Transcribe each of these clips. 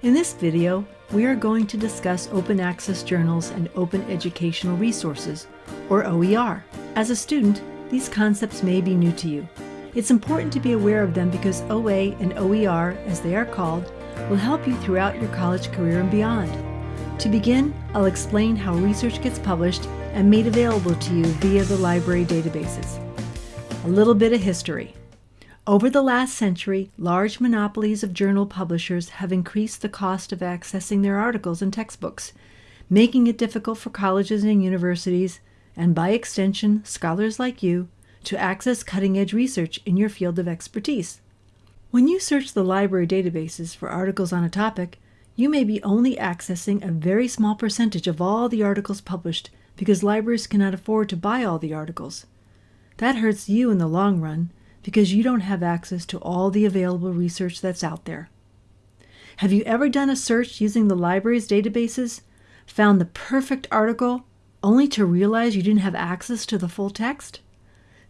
In this video, we are going to discuss open access journals and open educational resources, or OER. As a student, these concepts may be new to you. It's important to be aware of them because OA and OER, as they are called, will help you throughout your college career and beyond. To begin, I'll explain how research gets published and made available to you via the library databases. A little bit of history. Over the last century, large monopolies of journal publishers have increased the cost of accessing their articles and textbooks, making it difficult for colleges and universities, and by extension, scholars like you, to access cutting edge research in your field of expertise. When you search the library databases for articles on a topic, you may be only accessing a very small percentage of all the articles published because libraries cannot afford to buy all the articles. That hurts you in the long run because you don't have access to all the available research that's out there. Have you ever done a search using the library's databases, found the perfect article, only to realize you didn't have access to the full text?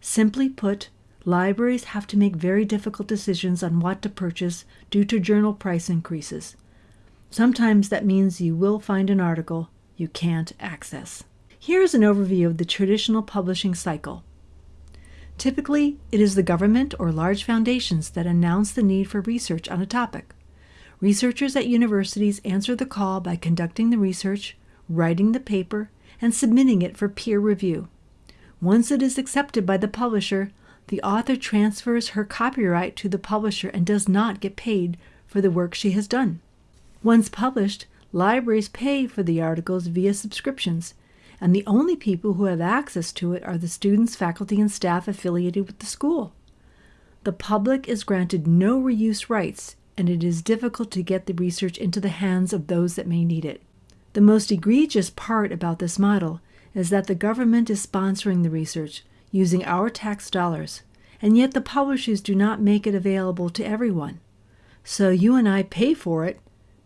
Simply put, libraries have to make very difficult decisions on what to purchase due to journal price increases. Sometimes that means you will find an article you can't access. Here is an overview of the traditional publishing cycle. Typically, it is the government or large foundations that announce the need for research on a topic. Researchers at universities answer the call by conducting the research, writing the paper, and submitting it for peer review. Once it is accepted by the publisher, the author transfers her copyright to the publisher and does not get paid for the work she has done. Once published, libraries pay for the articles via subscriptions, and the only people who have access to it are the students, faculty, and staff affiliated with the school. The public is granted no reuse rights, and it is difficult to get the research into the hands of those that may need it. The most egregious part about this model is that the government is sponsoring the research using our tax dollars, and yet the publishers do not make it available to everyone. So you and I pay for it,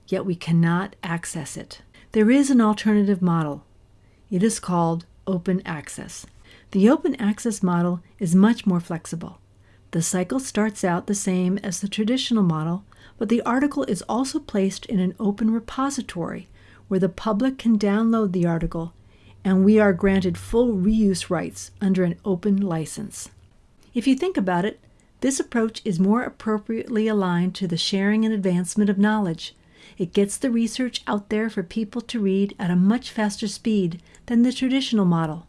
yet we cannot access it. There is an alternative model, it is called open access. The open access model is much more flexible. The cycle starts out the same as the traditional model, but the article is also placed in an open repository where the public can download the article and we are granted full reuse rights under an open license. If you think about it, this approach is more appropriately aligned to the sharing and advancement of knowledge it gets the research out there for people to read at a much faster speed than the traditional model.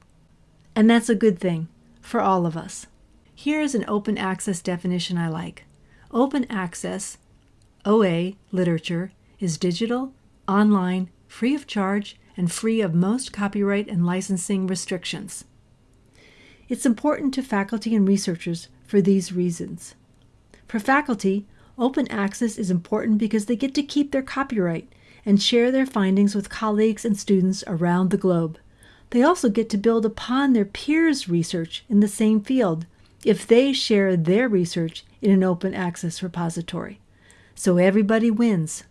And that's a good thing for all of us. Here is an open access definition I like. Open access, OA, literature, is digital, online, free of charge, and free of most copyright and licensing restrictions. It's important to faculty and researchers for these reasons. For faculty, Open access is important because they get to keep their copyright and share their findings with colleagues and students around the globe. They also get to build upon their peers' research in the same field if they share their research in an open access repository. So everybody wins.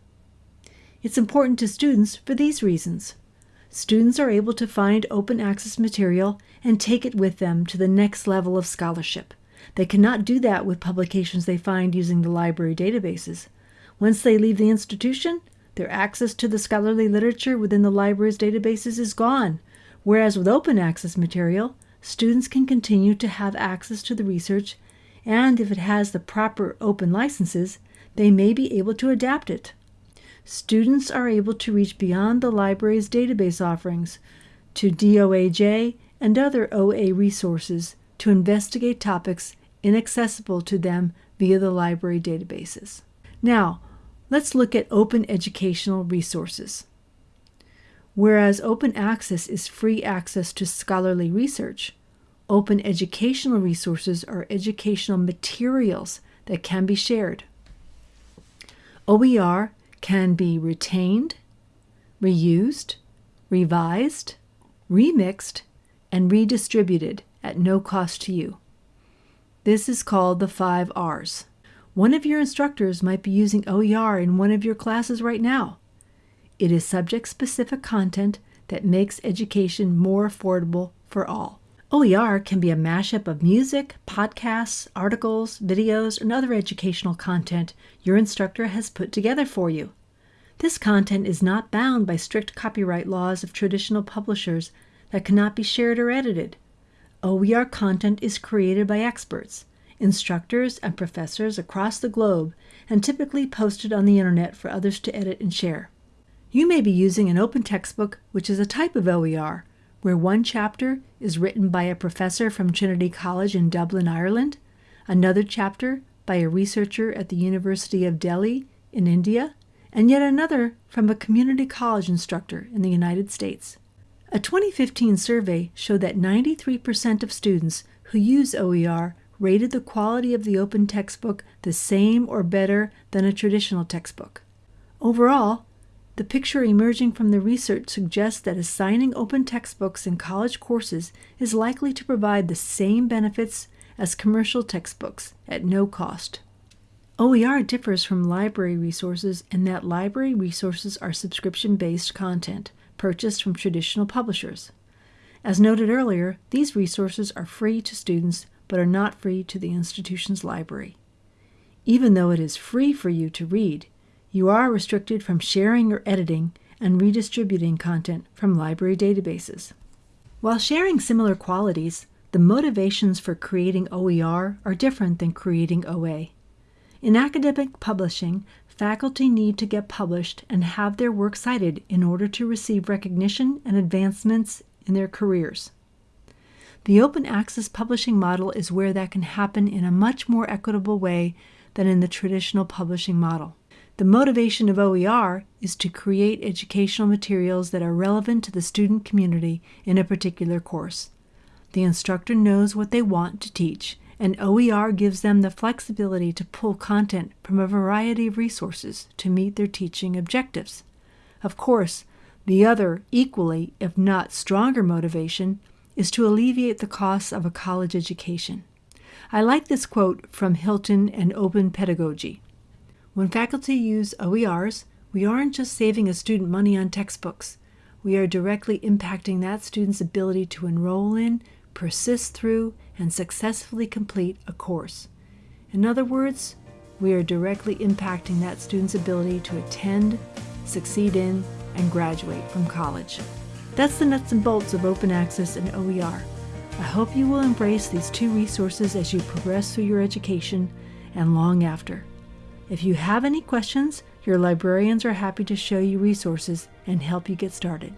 It's important to students for these reasons. Students are able to find open access material and take it with them to the next level of scholarship. They cannot do that with publications they find using the library databases. Once they leave the institution, their access to the scholarly literature within the library's databases is gone, whereas with open access material, students can continue to have access to the research, and if it has the proper open licenses, they may be able to adapt it. Students are able to reach beyond the library's database offerings to DOAJ and other OA resources to investigate topics inaccessible to them via the library databases. Now, let's look at open educational resources. Whereas open access is free access to scholarly research, open educational resources are educational materials that can be shared. OER can be retained, reused, revised, remixed, and redistributed at no cost to you. This is called the five R's. One of your instructors might be using OER in one of your classes right now. It is subject specific content that makes education more affordable for all. OER can be a mashup of music, podcasts, articles, videos, and other educational content your instructor has put together for you. This content is not bound by strict copyright laws of traditional publishers that cannot be shared or edited. Oh, OER content is created by experts, instructors, and professors across the globe and typically posted on the internet for others to edit and share. You may be using an open textbook, which is a type of OER, where one chapter is written by a professor from Trinity College in Dublin, Ireland, another chapter by a researcher at the University of Delhi in India, and yet another from a community college instructor in the United States. A 2015 survey showed that 93% of students who use OER rated the quality of the open textbook the same or better than a traditional textbook. Overall, the picture emerging from the research suggests that assigning open textbooks in college courses is likely to provide the same benefits as commercial textbooks at no cost. OER differs from library resources in that library resources are subscription based content purchased from traditional publishers. As noted earlier, these resources are free to students but are not free to the institution's library. Even though it is free for you to read, you are restricted from sharing or editing and redistributing content from library databases. While sharing similar qualities, the motivations for creating OER are different than creating OA. In academic publishing, faculty need to get published and have their work cited in order to receive recognition and advancements in their careers. The open access publishing model is where that can happen in a much more equitable way than in the traditional publishing model. The motivation of OER is to create educational materials that are relevant to the student community in a particular course. The instructor knows what they want to teach, and OER gives them the flexibility to pull content from a variety of resources to meet their teaching objectives. Of course, the other, equally, if not stronger, motivation is to alleviate the costs of a college education. I like this quote from Hilton and Open Pedagogy. When faculty use OERs, we aren't just saving a student money on textbooks. We are directly impacting that student's ability to enroll in, persist through, and successfully complete a course. In other words, we are directly impacting that student's ability to attend, succeed in, and graduate from college. That's the nuts and bolts of open access and OER. I hope you will embrace these two resources as you progress through your education and long after. If you have any questions, your librarians are happy to show you resources and help you get started.